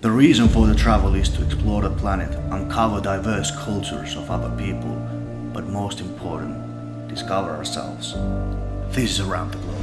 The reason for the travel is to explore the planet, uncover diverse cultures of other people, but most important, discover ourselves. This is Around the Globe.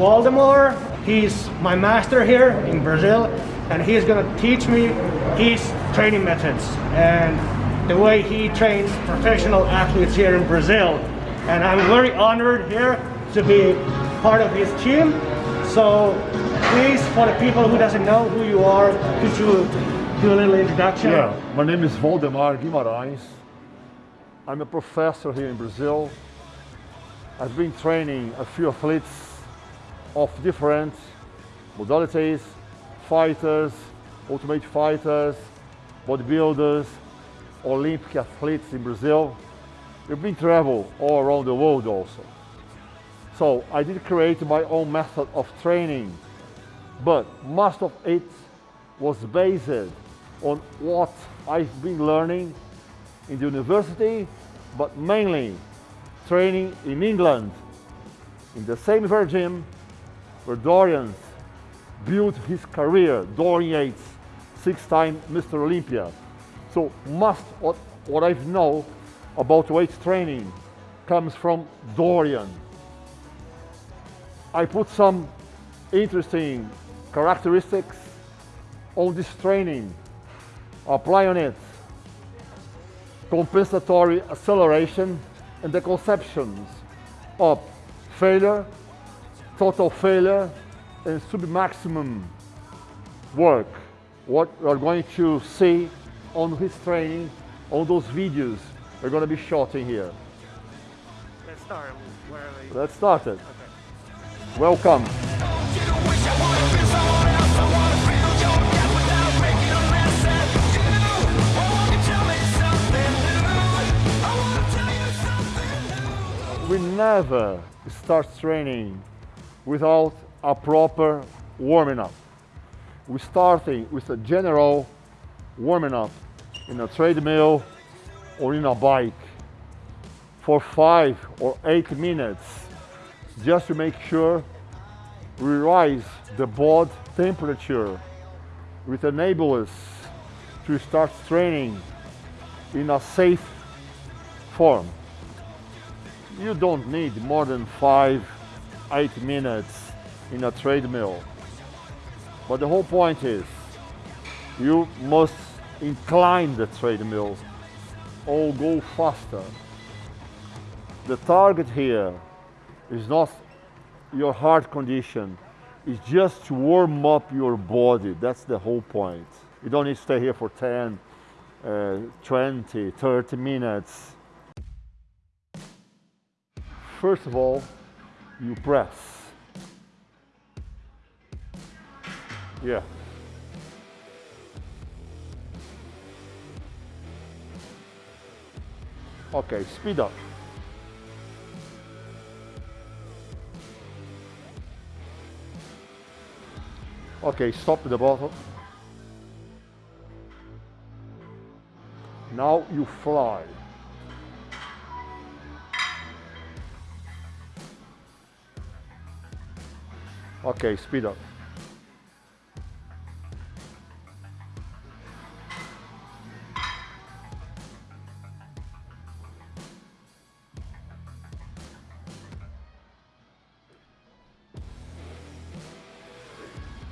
Waldemar. He's my master here in Brazil and he's gonna teach me his training methods and the way he trains professional athletes here in Brazil. And I'm very honored here to be part of his team. So please, for the people who doesn't know who you are, could you do a little introduction? Yeah, my name is Valdemar Guimarães. I'm a professor here in Brazil. I've been training a few athletes of different modalities, fighters, ultimate fighters, bodybuilders, Olympic athletes in Brazil. We've been travel all around the world also. So I did create my own method of training, but most of it was based on what I've been learning in the university, but mainly training in England, in the same gym where Dorian built his career, Dorian Yates, six-time Mr. Olympia. So most of what I know about weight training comes from Dorian. I put some interesting characteristics on this training, apply on it compensatory acceleration and the conceptions of failure, total failure, and sub-maximum work. What we are going to see on his training, on those videos we're going to be shooting here. Let's start Let's start it. Welcome. We never start training without a proper warming up. We're starting with a general warming up in a treadmill or in a bike for five or eight minutes just to make sure we rise the body temperature which enable us to start training in a safe form. You don't need more than five, eight minutes in a treadmill. But the whole point is you must incline the treadmill or go faster. The target here is not your heart condition, it's just to warm up your body. That's the whole point. You don't need to stay here for 10, uh, 20, 30 minutes. First of all, you press. Yeah. Okay, speed up. Okay, stop the bottle. Now you fly. Okay, speed up.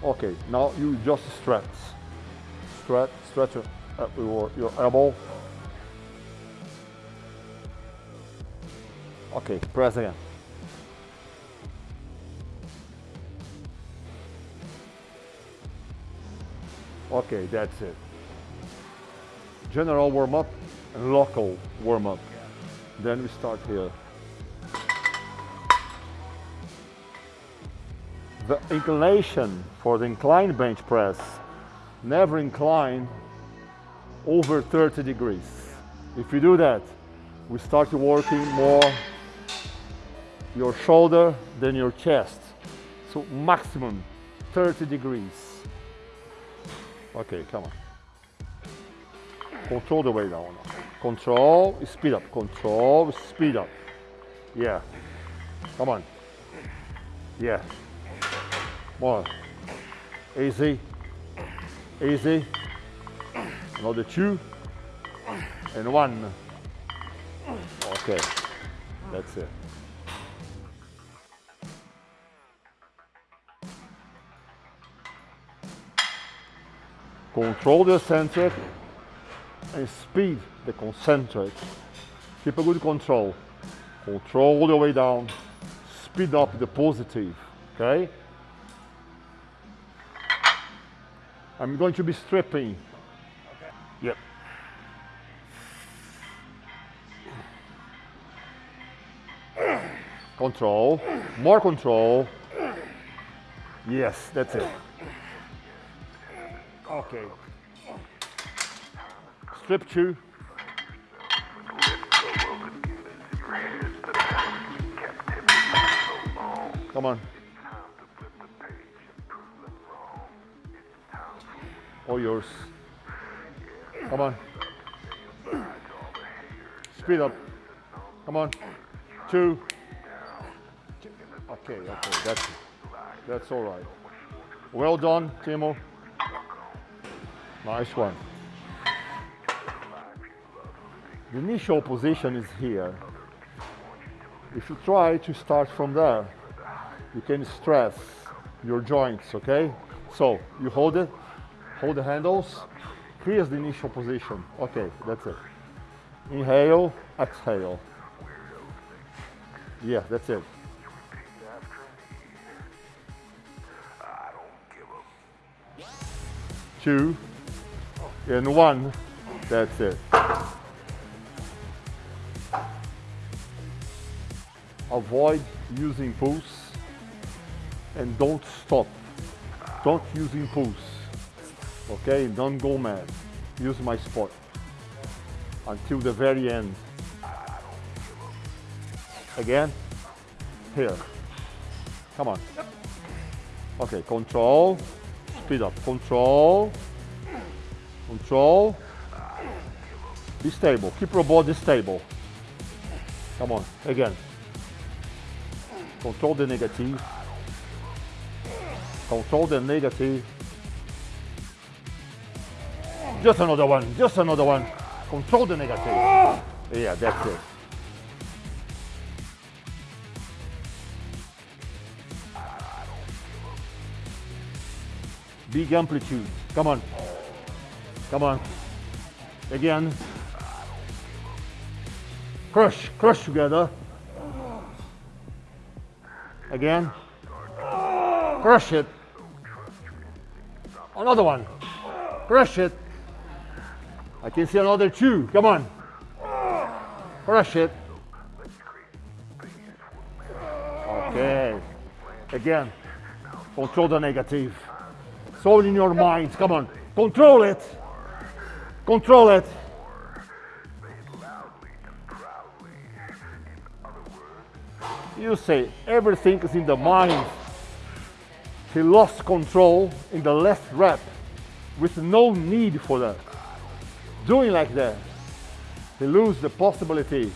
Okay, now you just stretch. Stretch, stretch your, uh, your elbow. Okay, press again. Okay, that's it. General warm-up and local warm-up. Then we start here. The inclination for the inclined bench press, never incline over 30 degrees. If you do that, we start working more your shoulder than your chest. So maximum 30 degrees. Okay, come on. Control the way down. Control, speed up. Control, speed up. Yeah. Come on. Yeah. More. Easy. Easy. Another two. And one. Okay. That's it. Control the eccentric and speed the concentric. Keep a good control. Control the way down. Speed up the positive. Okay? I'm going to be stripping. Okay. Yep. Control. More control. Yes, that's it. Okay. Strip two. Come on. All yours. Come on. Speed up. Come on. Two. Okay, okay, that's that's all right. Well done, Timo. Nice one. The initial position is here. If you try to start from there, you can stress your joints, okay? So you hold it, hold the handles, here's the initial position. Okay, that's it. Inhale, exhale. Yeah, that's it. Two, and one, that's it. Avoid using pulse and don't stop. Don't use impulse. Okay, don't go mad. Use my spot until the very end. Again, here. Come on. Okay, control, speed up, control, Control. Be stable. Keep your body stable. Come on. Again. Control the negative. Control the negative. Just another one. Just another one. Control the negative. Yeah, that's it. Big amplitude. Come on. Come on. Again. Crush, crush together. Again. Crush it. Another one. Crush it. I can see another two. Come on. Crush it. Okay. Again. Control the negative. So in your mind. Come on. Control it. Control it. You say everything is in the mind. He lost control in the last rep with no need for that. Doing like that, he lose the possibility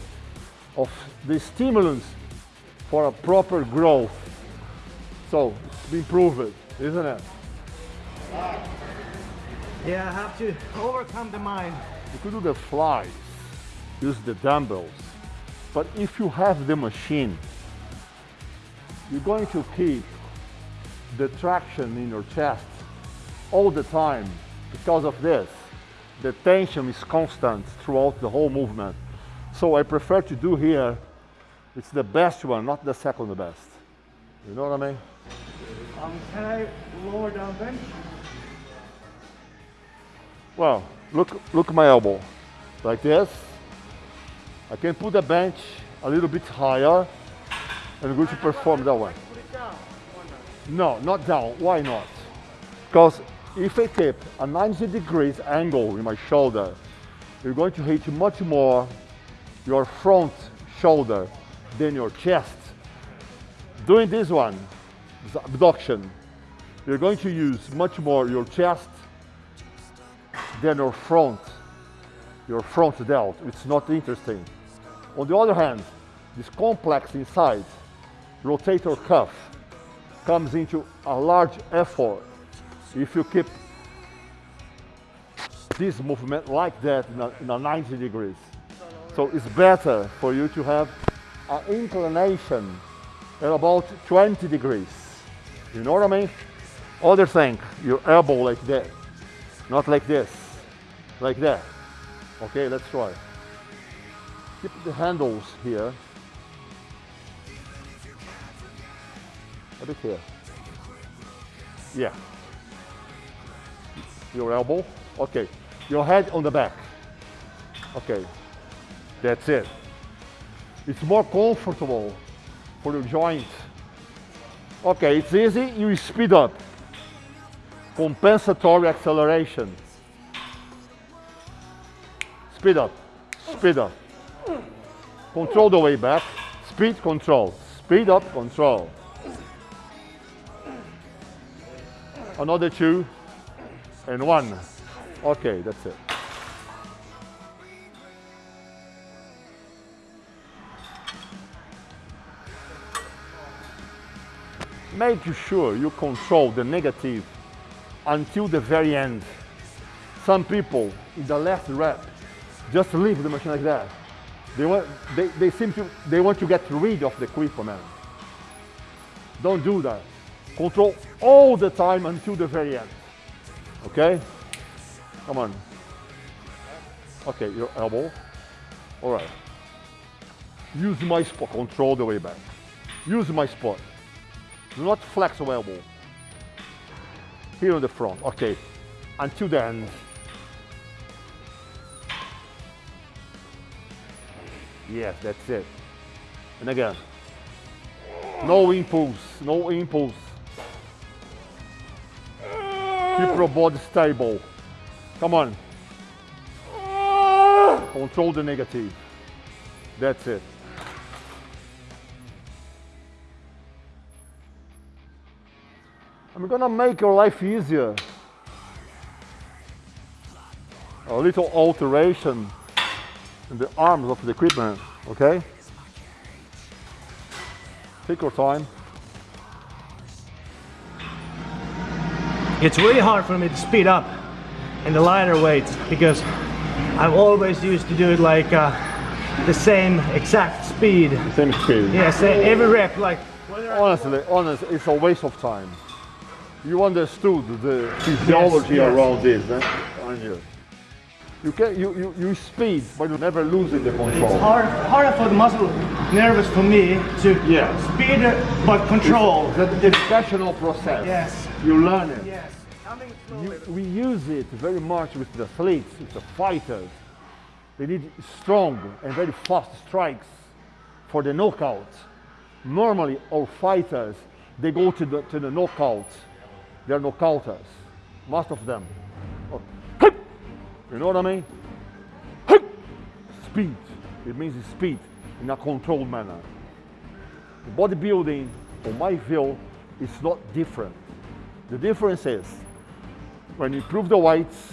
of the stimulus for a proper growth. So it's been proven, isn't it? Yeah, I have to overcome the mind. You could do the flies, use the dumbbells. But if you have the machine, you're going to keep the traction in your chest all the time because of this. The tension is constant throughout the whole movement. So I prefer to do here, it's the best one, not the second best. You know what I mean? Um, can I lower down bench? Well, look, look at my elbow, like this. I can put the bench a little bit higher and I'm going to perform that way. No, not down. Why not? Because if I keep a 90 degrees angle in my shoulder, you're going to hit much more your front shoulder than your chest. Doing this one, this abduction, you're going to use much more your chest than your front, your front delt. It's not interesting. On the other hand, this complex inside, rotator cuff, comes into a large effort if you keep this movement like that in a, in a 90 degrees. So it's better for you to have an inclination at about 20 degrees. You know what I mean? Other thing, your elbow like that, not like this, like that. Okay, let's try. Keep the handles here. A bit here. Yeah. Your elbow. Okay. Your head on the back. Okay. That's it. It's more comfortable for your joints Okay, it's easy. You speed up. Compensatory acceleration. Speed up. Speed up. Control the way back. Speed control. Speed up control. Another two and one. Okay, that's it. Make sure you control the negative until the very end. Some people in the last rep just leave the machine like that. They want, they, they seem to, they want to get rid of the equipment. Don't do that. Control all the time until the very end. Okay? Come on. Okay, your elbow. All right. Use my spot. Control the way back. Use my spot. Do not flex your elbow. Here on the front. Okay. Until the end. Yes, that's it. And again. No impulse. No impulse. Keep your body stable. Come on. Control the negative. That's it. I'm gonna make your life easier. A little alteration the arms of the equipment, okay? Take your time. It's really hard for me to speed up in the lighter weights because I've always used to do it like uh, the same exact speed. Same speed. Yeah, say every rep like. Honestly, honestly, it's a waste of time. You understood the physiology yes. around this, eh? aren't you? You can you, you, you speed, but you never losing the control. It's Hard, harder for the muscle nervous for me to Yeah. speed but control. It's a educational process. Yes. You learn it. Yes. You, we use it very much with the athletes, with the fighters. They need strong and very fast strikes for the knockout. Normally, our fighters, they go to the, to the knockout. They're knockouters, most of them. You know what I mean? Speed. It means speed in a controlled manner. Bodybuilding, on my view, is not different. The difference is when you improve the weights,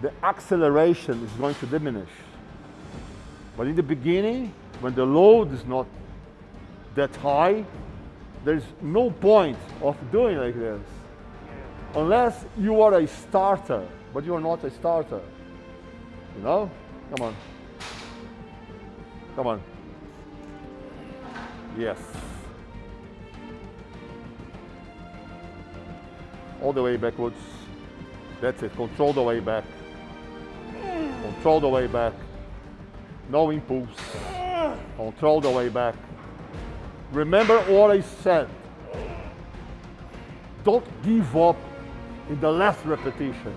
the acceleration is going to diminish. But in the beginning, when the load is not that high, there's no point of doing like this. Unless you are a starter, but you are not a starter. You know? Come on. Come on. Yes. all the way backwards. That's it, control the way back. Control the way back. No impulse. Control the way back. Remember what I said. Don't give up in the last repetition.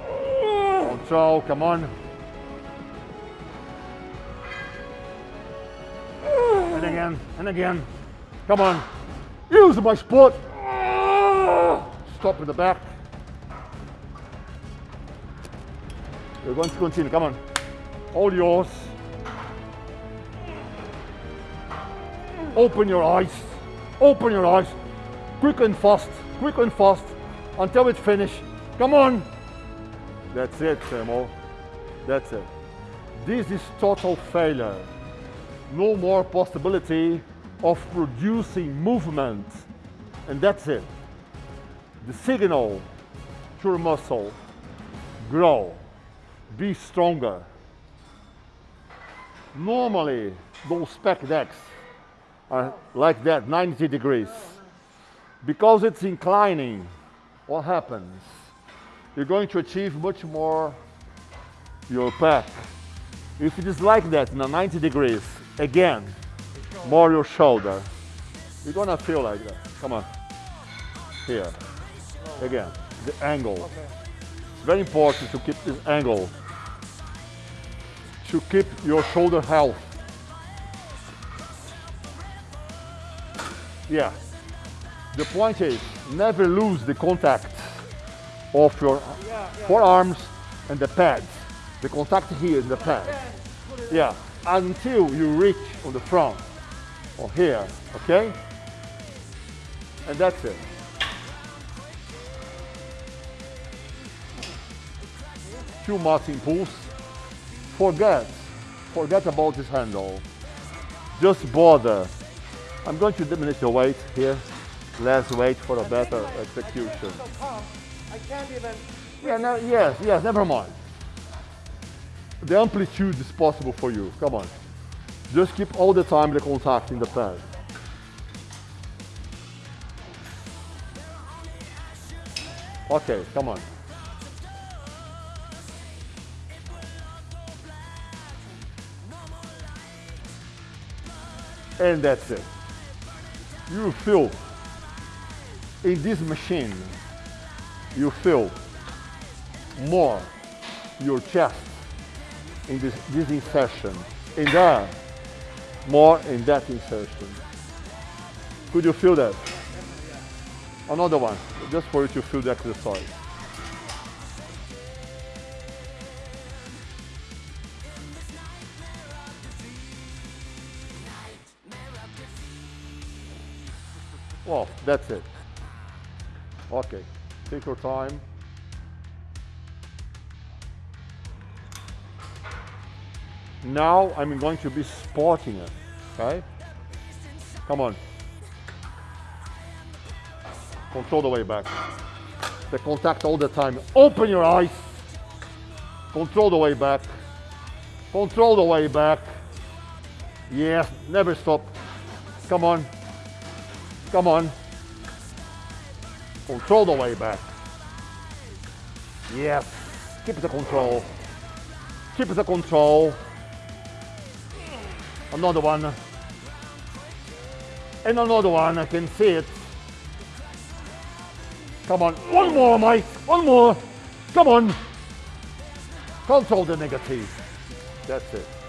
Oh, Control, come on. And again, and again. Come on. Use my spot. Stop in the back. We're going to continue. Come on. All yours. Open your eyes. Open your eyes. Quick and fast. Quick and fast. Until it's finished. Come on. That's it, Samo. That's it. This is total failure. No more possibility of producing movement. And that's it. The signal to your muscle, grow, be stronger. Normally, those pec decks are like that, 90 degrees. Because it's inclining, what happens? You're going to achieve much more your pec. If it is like that, in a 90 degrees, again, more your shoulder. You're gonna feel like that. Come on. Here. Again, the angle. Very important to keep this angle. To keep your shoulder health. Yeah. The point is, never lose the contact of your forearms and the pads. The contact here in the pad. Yeah, until you reach on the front or here, okay? And that's it. Too much impulse. Forget, forget about this handle. Just bother. I'm going to diminish the weight here. Less weight for a better execution. I can't even. Yeah, no, yes, yes, never mind. The amplitude is possible for you. Come on. Just keep all the time the contact in the pad. Okay, come on. And that's it. You feel in this machine, you feel more your chest in this, this insertion. In there, more in that insertion. Could you feel that? Another one, just for you to feel the exercise. Well, that's it. Okay, take your time. Now I'm going to be spotting it, okay? Come on. Control the way back. The contact all the time. Open your eyes. Control the way back. Control the way back. Yeah, never stop. Come on. Come on. Control the way back. Yes. Keep the control. Keep the control. Another one. And another one, I can see it. Come on, one more, Mike, one more. Come on. Control the negative. That's it.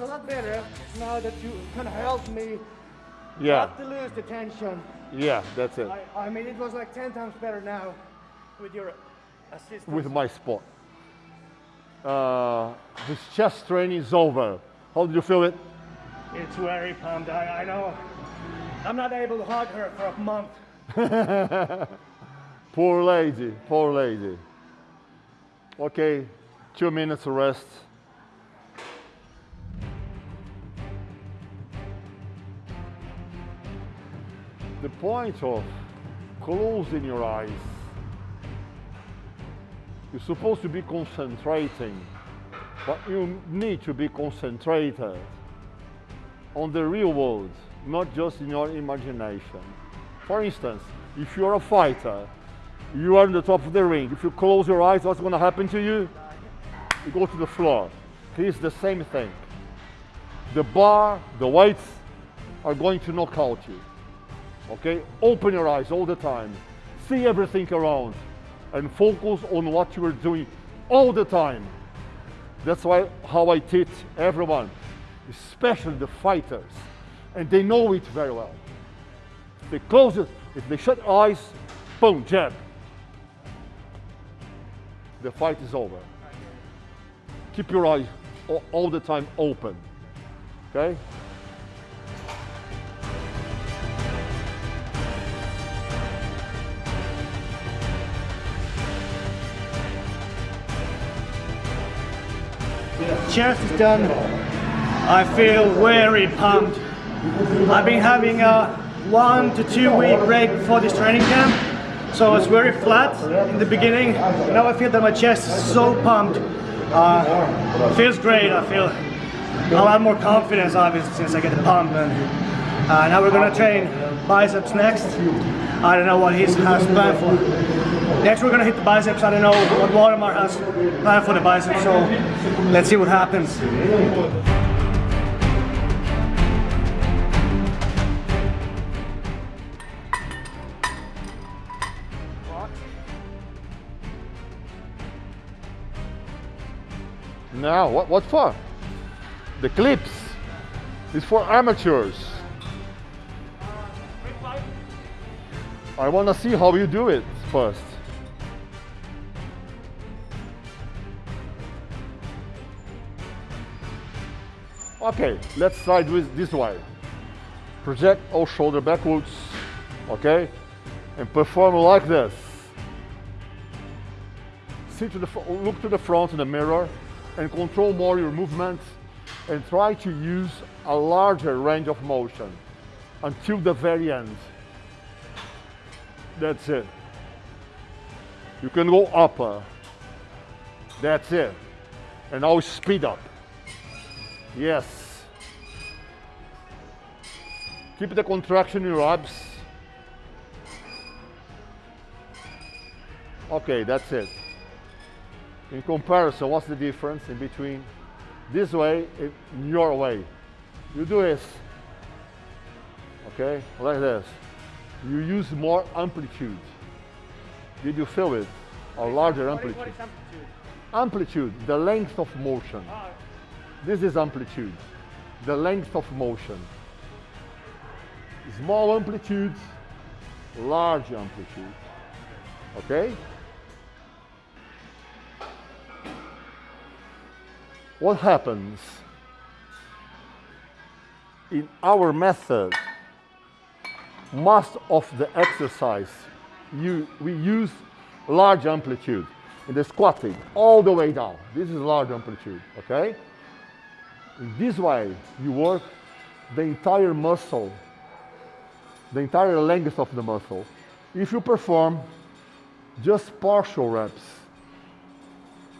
A lot better now that you can help me Yeah, not to lose the tension. yeah, that's it. I, I mean, it was like 10 times better now with your assistance. With my spot. Uh, his chest training is over. How did you feel it? It's very pumped. I, I know. I'm not able to hug her for a month. Poor lady, poor lady. Okay, two minutes of rest. The point of closing your eyes, you're supposed to be concentrating, but you need to be concentrated on the real world, not just in your imagination. For instance, if you're a fighter, you are on the top of the ring. If you close your eyes, what's going to happen to you? You go to the floor. Here's the same thing. The bar, the weights are going to knock out you. Okay? Open your eyes all the time. See everything around and focus on what you are doing all the time. That's why how I teach everyone, especially the fighters, and they know it very well. They close it, if they shut eyes, boom, jab. The fight is over. Keep your eyes all, all the time open. Okay? Chest is done. I feel very pumped. I've been having a one to two week break before this training camp, so it's very flat in the beginning. Now I feel that my chest is so pumped. Uh, feels great. I feel a lot more confidence, obviously, since I get the pump. And uh, now we're gonna train biceps next. I don't know what he has planned for. Next we're gonna hit the biceps. I don't know what Waldemar has planned for the biceps, so let's see what happens. Now, what, what for? The clips is for amateurs. I want to see how you do it first. Okay, let's try with this way. Project all shoulder backwards, okay? And perform like this. See to the, look to the front in the mirror and control more your movements and try to use a larger range of motion until the very end. That's it. You can go upper. That's it. And now speed up. Yes. Keep the contraction in your abs. Okay, that's it. In comparison, what's the difference in between this way and your way? You do this, okay, like this. You use more amplitude. Did you feel it? A larger amplitude. Amplitude, the length of motion. This is amplitude, the length of motion. Small amplitude, large amplitude. Okay? What happens in our method, most of the exercise, you, we use large amplitude in the squatting all the way down. This is large amplitude, okay? In this way, you work the entire muscle, the entire length of the muscle. If you perform just partial reps,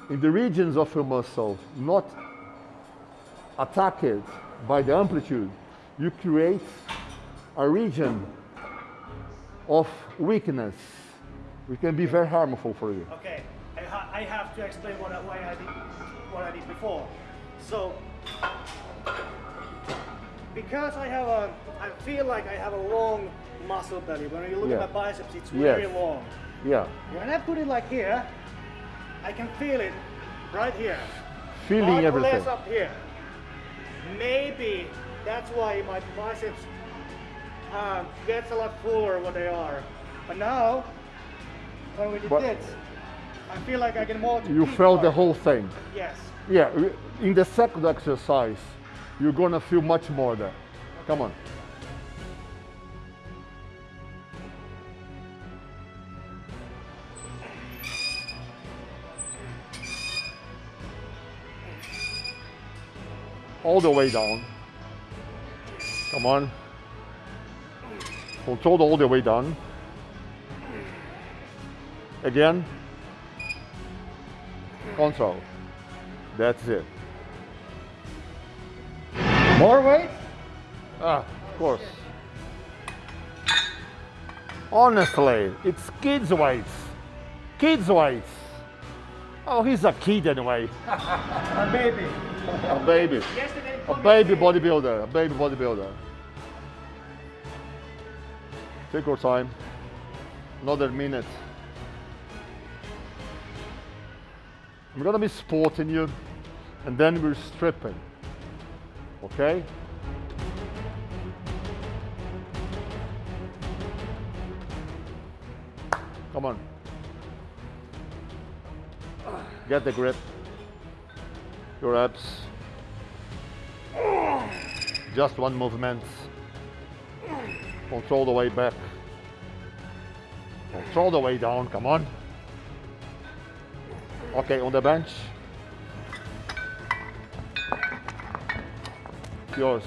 in the regions of your muscle not attacked by the amplitude, you create a region of weakness, which can be very harmful for you. Okay, I, ha I have to explain what I, why I did what I did before. So, because I have a, I feel like I have a long muscle belly. When you look Yeah. at my biceps, it's Yes. very long. Yeah, When I put it like here, I can feel it right here. feeling Much everything. less up here. Maybe that's why my biceps um, gets a lot fuller what they are. But now, when we did But- this, I feel like I can more. You felt the whole thing. Yes. Yeah, in the second exercise, you're gonna feel much more there. Come on. All the way down. Come on. Control all the way down. Again. Control. That's it. More weight? Ah, of course. Honestly, it's kids' weights. Kids' weights. Oh, he's a kid anyway. A baby. A baby. A baby bodybuilder. A baby bodybuilder. Take your time. Another minute. I'm gonna be sporting you and then we're stripping. Okay? Come on. Get the grip. Your abs. Just one movement. Control the way back. Control the way down. Come on. Okay, on the bench. Yours.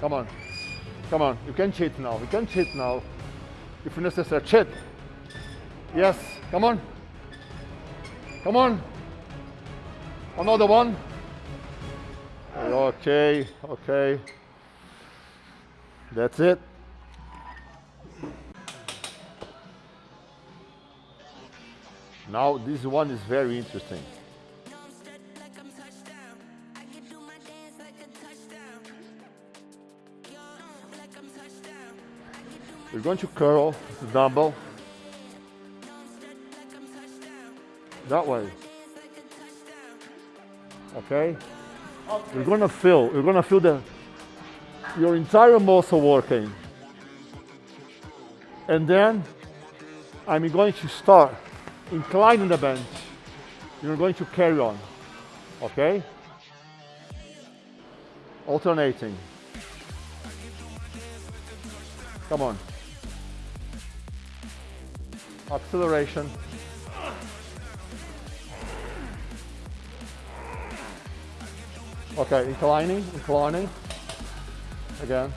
Come on. Come on. You can cheat now. You can cheat now. If necessary, cheat. Yes. Come on. Come on. Another one. Okay. Okay. That's it. Now this one is very interesting. We're going to curl the dumbbell that way. Okay? you're gonna feel, you're gonna feel the your entire muscle working. And then I'm going to start inclining the bench. You're going to carry on. Okay? Alternating. Come on. Acceleration. Okay, inclining, inclining. Again.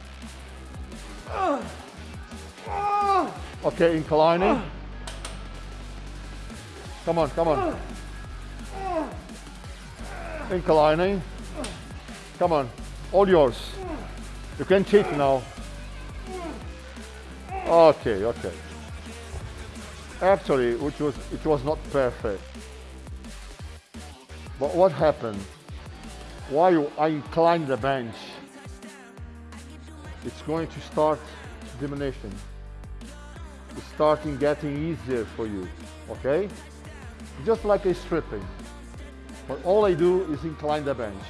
Okay, inclining. Come on, come on. Inclining. Come on, all yours. You can cheat now. Okay, okay. Actually, which was it was not perfect. But what happened? While I incline the bench, it's going to start diminishing. It's starting getting easier for you, okay? Just like a stripping. But all I do is incline the bench.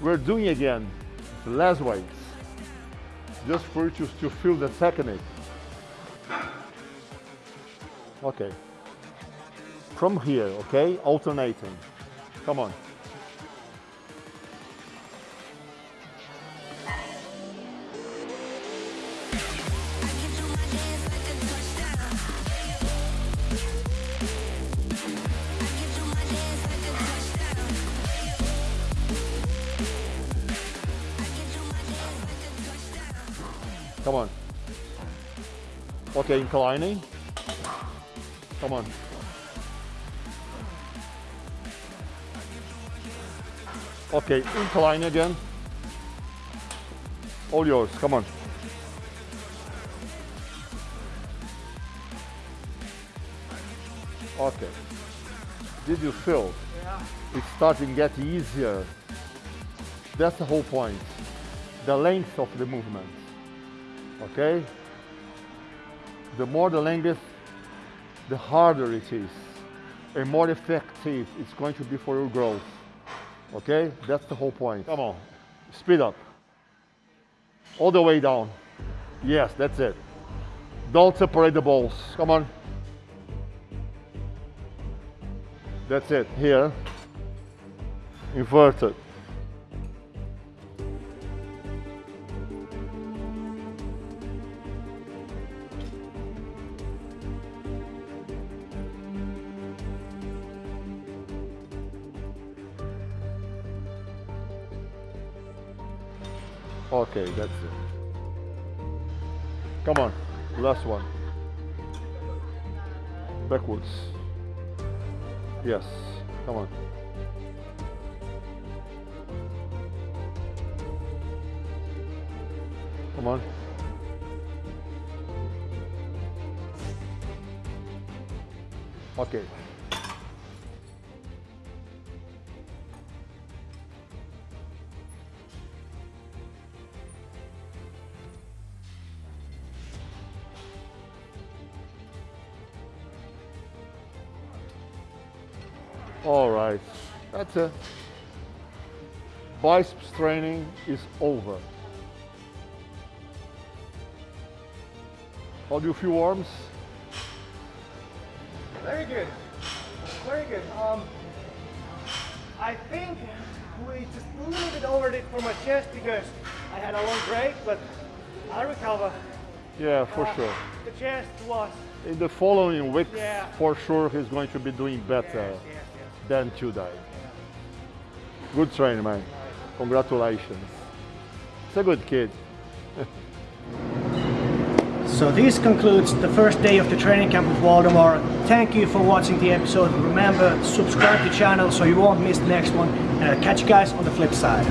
We're doing again less weights, just for you to, to feel the technique. Okay. From here, okay? Alternating. Come on. Okay, inclining. Come on. Okay, incline again. All yours, come on. Okay. Did you feel? Yeah. It's starting to get easier. That's the whole point. The length of the movement. Okay? The more the length, the harder it is and more effective it's going to be for your growth. Okay? That's the whole point. Come on. Speed up. All the way down. Yes, that's it. Don't separate the balls. Come on. That's it. Here. Inverted. Okay, that's it. Come on, last one. Backwards. Yes, come on. Come on. Okay. That's it. Biceps training is over. How do you feel, arms? Very good. Very good. Um, I think we just a little bit over it for my chest because I had a long break, but I recover. Yeah, for Uh, sure. The chest was. In the following weeks, Yeah. for sure, he's going to be doing better Yes, yes, yes. than today. Good training, man. Congratulations. It's a good kid. So this concludes the first day of the training camp with Waldemar. Thank you for watching the episode. Remember, subscribe to the channel so you won't miss the next one. And I'll catch you guys on the flip side.